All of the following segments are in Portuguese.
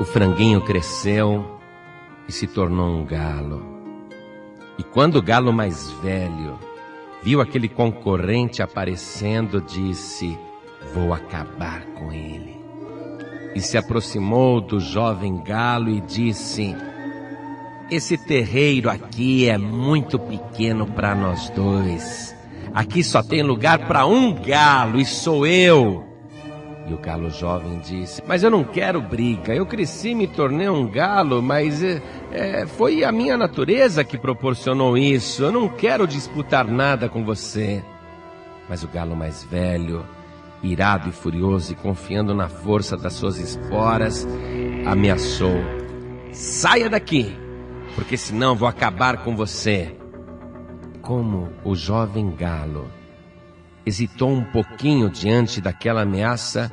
O franguinho cresceu e se tornou um galo. E quando o galo mais velho viu aquele concorrente aparecendo, disse: Vou acabar com ele. E se aproximou do jovem galo e disse: Esse terreiro aqui é muito pequeno para nós dois. Aqui só tem lugar para um galo e sou eu. E o galo jovem disse: Mas eu não quero briga. Eu cresci me tornei um galo, mas é, é, foi a minha natureza que proporcionou isso. Eu não quero disputar nada com você. Mas o galo mais velho, irado e furioso e confiando na força das suas esporas, ameaçou: Saia daqui, porque senão vou acabar com você. Como o jovem galo hesitou um pouquinho diante daquela ameaça,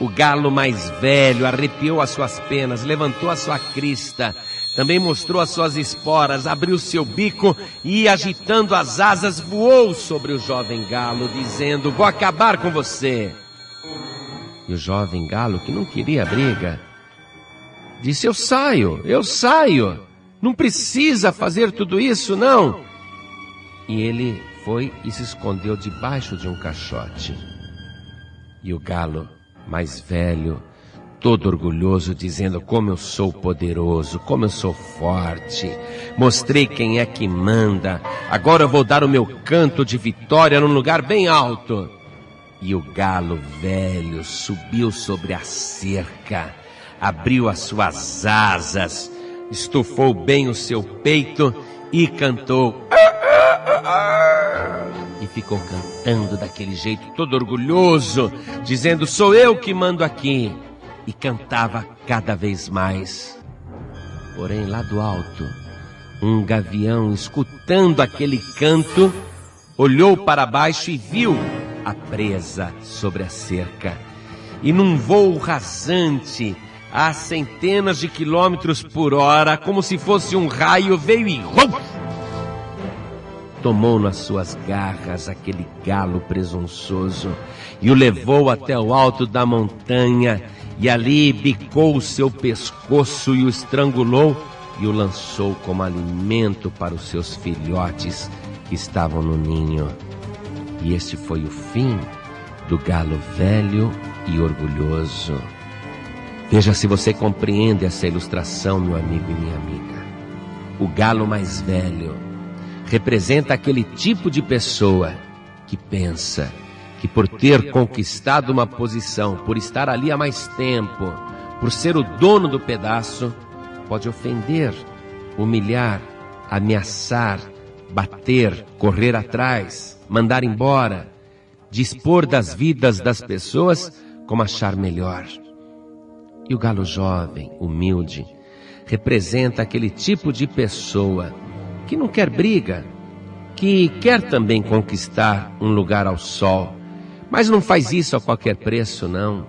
o galo mais velho arrepiou as suas penas, levantou a sua crista, também mostrou as suas esporas, abriu seu bico e, agitando as asas, voou sobre o jovem galo, dizendo: Vou acabar com você. E o jovem galo, que não queria briga, disse: Eu saio, eu saio. Não precisa fazer tudo isso, não. E ele foi e se escondeu debaixo de um caixote. E o galo, mais velho, todo orgulhoso, dizendo: Como eu sou poderoso, como eu sou forte, mostrei quem é que manda, agora eu vou dar o meu canto de vitória num lugar bem alto. E o galo velho subiu sobre a cerca, abriu as suas asas, estufou bem o seu peito e cantou. Ficou cantando daquele jeito, todo orgulhoso, dizendo: Sou eu que mando aqui. E cantava cada vez mais. Porém, lá do alto, um gavião, escutando aquele canto, olhou para baixo e viu a presa sobre a cerca. E num voo rasante, a centenas de quilômetros por hora, como se fosse um raio, veio e tomou nas suas garras aquele galo presunçoso e o levou até o alto da montanha e ali bicou o seu pescoço e o estrangulou e o lançou como alimento para os seus filhotes que estavam no ninho. E este foi o fim do galo velho e orgulhoso. Veja se você compreende essa ilustração, meu amigo e minha amiga. O galo mais velho representa aquele tipo de pessoa que pensa que por ter conquistado uma posição, por estar ali há mais tempo, por ser o dono do pedaço, pode ofender, humilhar, ameaçar, bater, correr atrás, mandar embora, dispor das vidas das pessoas como achar melhor. E o galo jovem, humilde, representa aquele tipo de pessoa que não quer briga, que quer também conquistar um lugar ao sol, mas não faz isso a qualquer preço, não.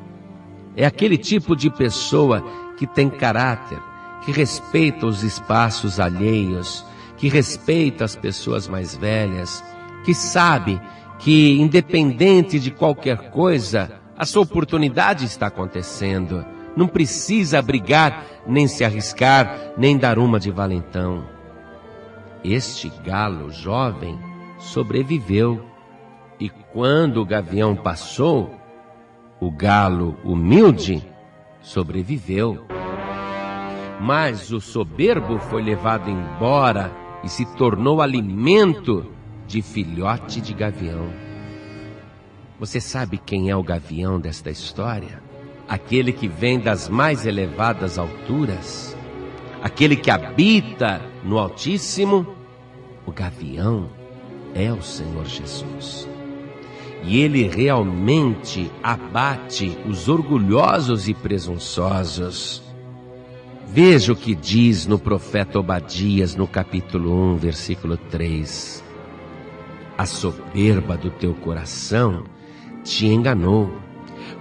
É aquele tipo de pessoa que tem caráter, que respeita os espaços alheios, que respeita as pessoas mais velhas, que sabe que, independente de qualquer coisa, a sua oportunidade está acontecendo. Não precisa brigar, nem se arriscar, nem dar uma de valentão. Este galo jovem sobreviveu. E quando o gavião passou, o galo humilde sobreviveu. Mas o soberbo foi levado embora e se tornou alimento de filhote de gavião. Você sabe quem é o gavião desta história? Aquele que vem das mais elevadas alturas, aquele que habita no Altíssimo o gavião é o Senhor Jesus. E ele realmente abate os orgulhosos e presunçosos. Veja o que diz no profeta Obadias, no capítulo 1, versículo 3. A soberba do teu coração te enganou,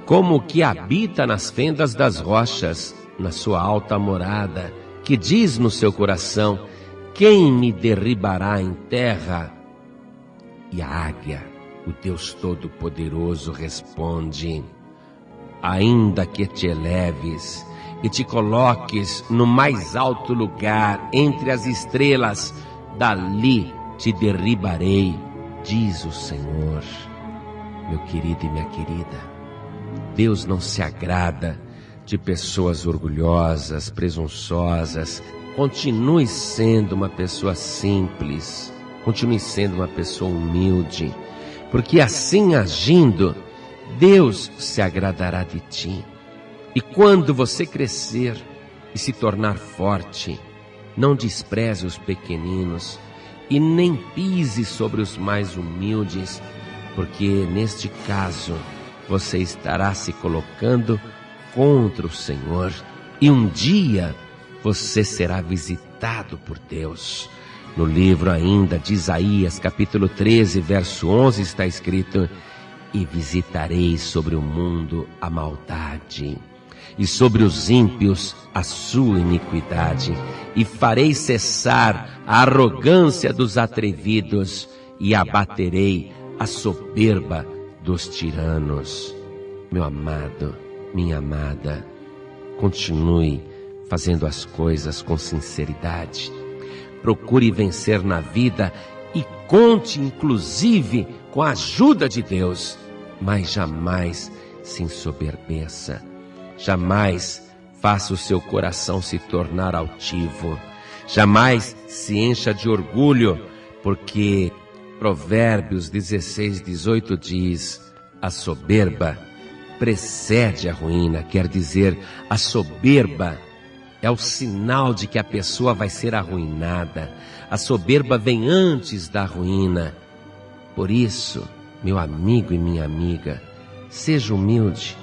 como o que habita nas fendas das rochas, na sua alta morada, que diz no seu coração: quem me derribará em terra? E a águia, o Deus Todo-Poderoso, responde: Ainda que te eleves e te coloques no mais alto lugar entre as estrelas, dali te derribarei, diz o Senhor. Meu querido e minha querida, Deus não se agrada de pessoas orgulhosas, presunçosas. Continue sendo uma pessoa simples, continue sendo uma pessoa humilde, porque assim agindo, Deus se agradará de ti. E quando você crescer e se tornar forte, não despreze os pequeninos e nem pise sobre os mais humildes, porque neste caso você estará se colocando contra o Senhor. E um dia você será visitado por Deus. No livro ainda de Isaías, capítulo 13, verso 11, está escrito: E visitarei sobre o mundo a maldade, e sobre os ímpios a sua iniquidade, e farei cessar a arrogância dos atrevidos, e abaterei a soberba dos tiranos. Meu amado, minha amada, continue fazendo as coisas com sinceridade. Procure vencer na vida e conte, inclusive, com a ajuda de Deus, mas jamais se ensoberbeça. Jamais faça o seu coração se tornar altivo. Jamais se encha de orgulho, porque Provérbios 16, 18 diz: A soberba precede a ruína, quer dizer, a soberba é o sinal de que a pessoa vai ser arruinada. A soberba vem antes da ruína. Por isso, meu amigo e minha amiga, seja humilde,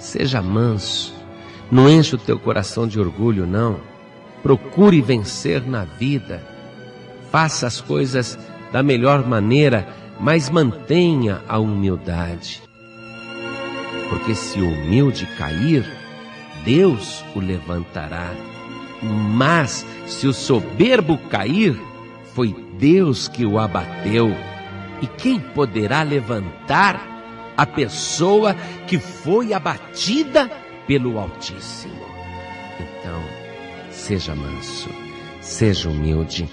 seja manso, não enche o teu coração de orgulho, não. Procure vencer na vida. Faça as coisas da melhor maneira, mas mantenha a humildade. Porque se o humilde cair, Deus o levantará. Mas se o soberbo cair, foi Deus que o abateu. E quem poderá levantar a pessoa que foi abatida pelo Altíssimo? Então, seja manso, seja humilde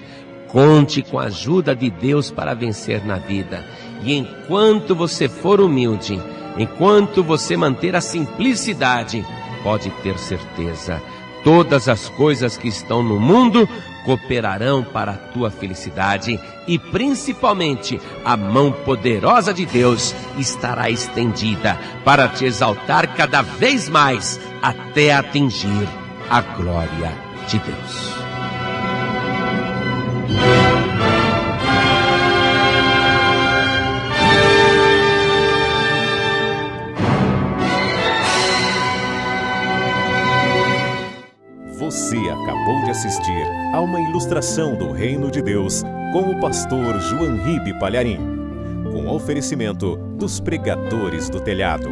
Conte com a ajuda de Deus para vencer na vida. E enquanto você for humilde, enquanto você manter a simplicidade, pode ter certeza, todas as coisas que estão no mundo cooperarão para a tua felicidade e principalmente a mão poderosa de Deus estará estendida para te exaltar cada vez mais até atingir a glória de Deus. A uma ilustração do Reino de Deus com o pastor João Ribe Palharim, com oferecimento dos pregadores do telhado.